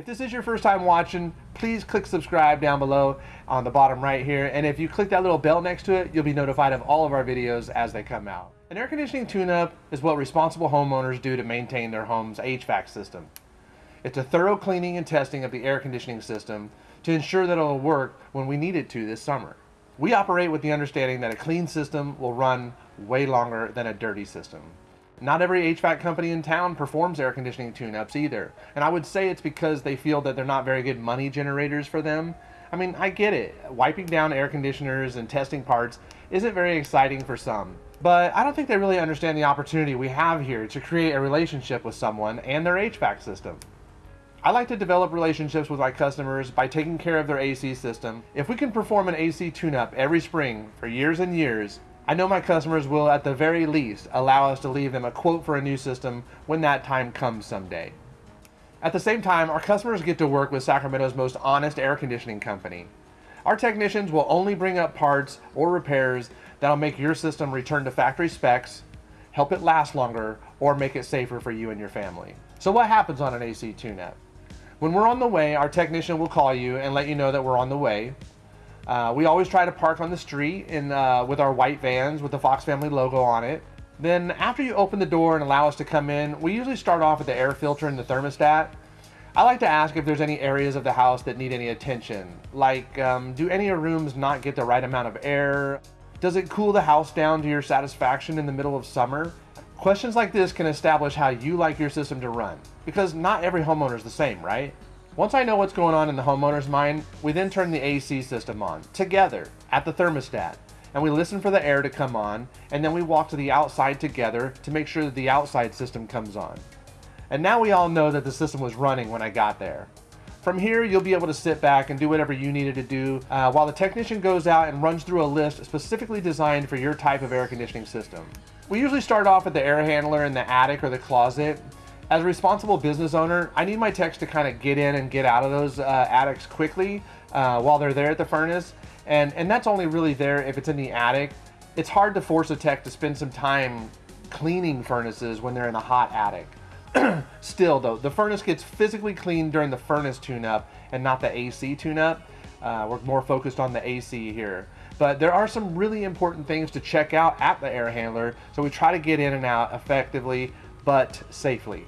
If this is your first time watching, please click subscribe down below on the bottom right here. And if you click that little bell next to it, you'll be notified of all of our videos as they come out. An air conditioning tune-up is what responsible homeowners do to maintain their home's HVAC system. It's a thorough cleaning and testing of the air conditioning system to ensure that it'll work when we need it to this summer. We operate with the understanding that a clean system will run way longer than a dirty system. Not every HVAC company in town performs air conditioning tune-ups either. And I would say it's because they feel that they're not very good money generators for them. I mean, I get it. Wiping down air conditioners and testing parts isn't very exciting for some. But I don't think they really understand the opportunity we have here to create a relationship with someone and their HVAC system. I like to develop relationships with my customers by taking care of their AC system. If we can perform an AC tune-up every spring for years and years, I know my customers will at the very least allow us to leave them a quote for a new system when that time comes someday. At the same time, our customers get to work with Sacramento's most honest air conditioning company. Our technicians will only bring up parts or repairs that'll make your system return to factory specs, help it last longer, or make it safer for you and your family. So what happens on an AC tune-up? When we're on the way, our technician will call you and let you know that we're on the way. Uh, we always try to park on the street in, uh, with our white vans with the Fox Family logo on it. Then after you open the door and allow us to come in, we usually start off with the air filter and the thermostat. I like to ask if there's any areas of the house that need any attention. Like, um, do any rooms not get the right amount of air? Does it cool the house down to your satisfaction in the middle of summer? Questions like this can establish how you like your system to run, because not every homeowner is the same, right? Once I know what's going on in the homeowner's mind, we then turn the AC system on, together, at the thermostat, and we listen for the air to come on, and then we walk to the outside together to make sure that the outside system comes on. And now we all know that the system was running when I got there. From here, you'll be able to sit back and do whatever you needed to do uh, while the technician goes out and runs through a list specifically designed for your type of air conditioning system. We usually start off at the air handler in the attic or the closet, as a responsible business owner, I need my techs to kind of get in and get out of those uh, attics quickly uh, while they're there at the furnace. And, and that's only really there if it's in the attic. It's hard to force a tech to spend some time cleaning furnaces when they're in a hot attic. Still though, the furnace gets physically cleaned during the furnace tune-up and not the AC tune-up. Uh, we're more focused on the AC here. But there are some really important things to check out at the air handler, so we try to get in and out effectively but safely.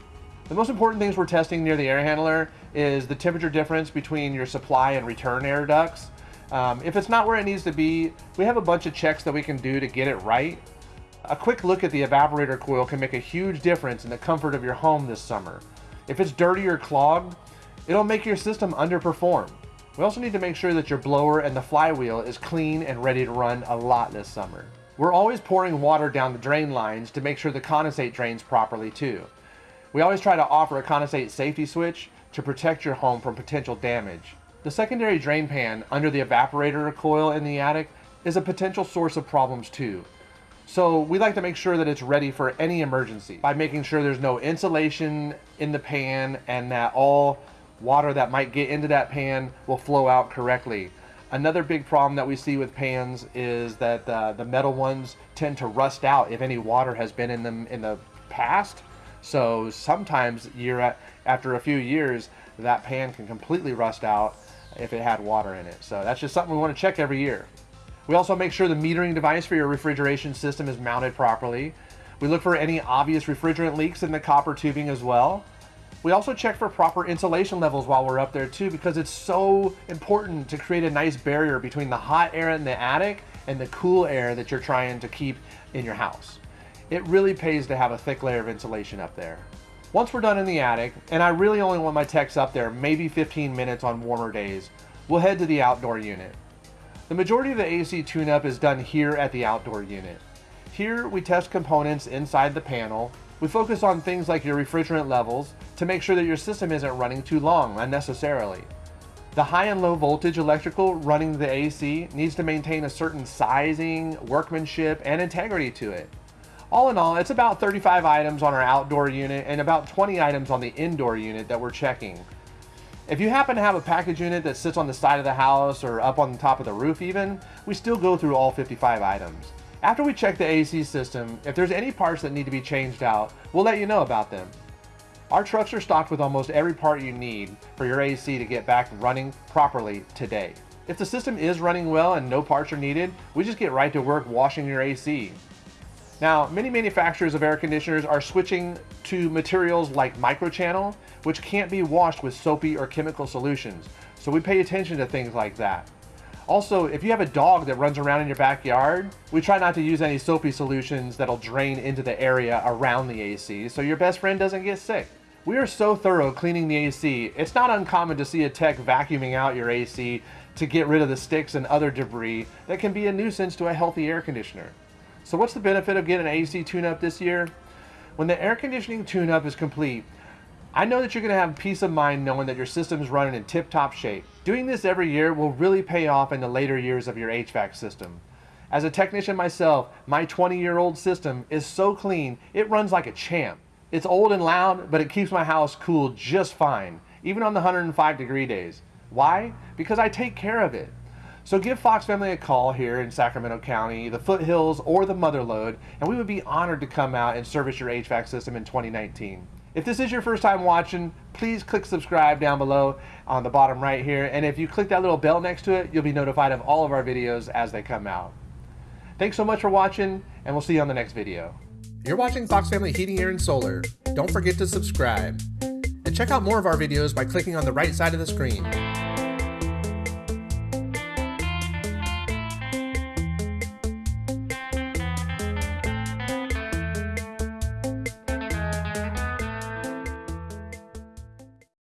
The most important things we're testing near the air handler is the temperature difference between your supply and return air ducts. Um, if it's not where it needs to be, we have a bunch of checks that we can do to get it right. A quick look at the evaporator coil can make a huge difference in the comfort of your home this summer. If it's dirty or clogged, it'll make your system underperform. We also need to make sure that your blower and the flywheel is clean and ready to run a lot this summer. We're always pouring water down the drain lines to make sure the condensate drains properly too. We always try to offer a condensate safety switch to protect your home from potential damage. The secondary drain pan under the evaporator coil in the attic is a potential source of problems too. So we like to make sure that it's ready for any emergency by making sure there's no insulation in the pan and that all water that might get into that pan will flow out correctly. Another big problem that we see with pans is that uh, the metal ones tend to rust out if any water has been in them in the past so sometimes year after a few years, that pan can completely rust out if it had water in it. So that's just something we want to check every year. We also make sure the metering device for your refrigeration system is mounted properly. We look for any obvious refrigerant leaks in the copper tubing as well. We also check for proper insulation levels while we're up there too because it's so important to create a nice barrier between the hot air in the attic and the cool air that you're trying to keep in your house it really pays to have a thick layer of insulation up there. Once we're done in the attic, and I really only want my techs up there maybe 15 minutes on warmer days, we'll head to the outdoor unit. The majority of the AC tune-up is done here at the outdoor unit. Here we test components inside the panel. We focus on things like your refrigerant levels to make sure that your system isn't running too long unnecessarily. The high and low voltage electrical running the AC needs to maintain a certain sizing, workmanship, and integrity to it. All in all, it's about 35 items on our outdoor unit and about 20 items on the indoor unit that we're checking. If you happen to have a package unit that sits on the side of the house or up on the top of the roof even, we still go through all 55 items. After we check the AC system, if there's any parts that need to be changed out, we'll let you know about them. Our trucks are stocked with almost every part you need for your AC to get back running properly today. If the system is running well and no parts are needed, we just get right to work washing your AC. Now, many manufacturers of air conditioners are switching to materials like microchannel, which can't be washed with soapy or chemical solutions. So we pay attention to things like that. Also, if you have a dog that runs around in your backyard, we try not to use any soapy solutions that'll drain into the area around the AC so your best friend doesn't get sick. We are so thorough cleaning the AC, it's not uncommon to see a tech vacuuming out your AC to get rid of the sticks and other debris that can be a nuisance to a healthy air conditioner. So what's the benefit of getting an AC tune-up this year? When the air conditioning tune-up is complete, I know that you're going to have peace of mind knowing that your system is running in tip-top shape. Doing this every year will really pay off in the later years of your HVAC system. As a technician myself, my 20-year-old system is so clean, it runs like a champ. It's old and loud, but it keeps my house cool just fine, even on the 105 degree days. Why? Because I take care of it. So give Fox Family a call here in Sacramento County, the Foothills, or the Motherlode, and we would be honored to come out and service your HVAC system in 2019. If this is your first time watching, please click subscribe down below on the bottom right here, and if you click that little bell next to it, you'll be notified of all of our videos as they come out. Thanks so much for watching, and we'll see you on the next video. You're watching Fox Family Heating, Air, and Solar. Don't forget to subscribe. And check out more of our videos by clicking on the right side of the screen.